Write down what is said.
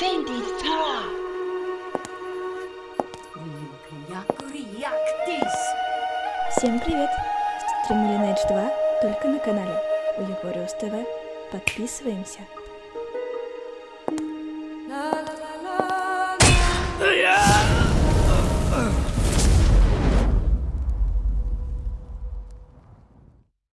53. Всем привет! Стрим Lineage 2 только на канале у Егориус ТВ. Подписываемся.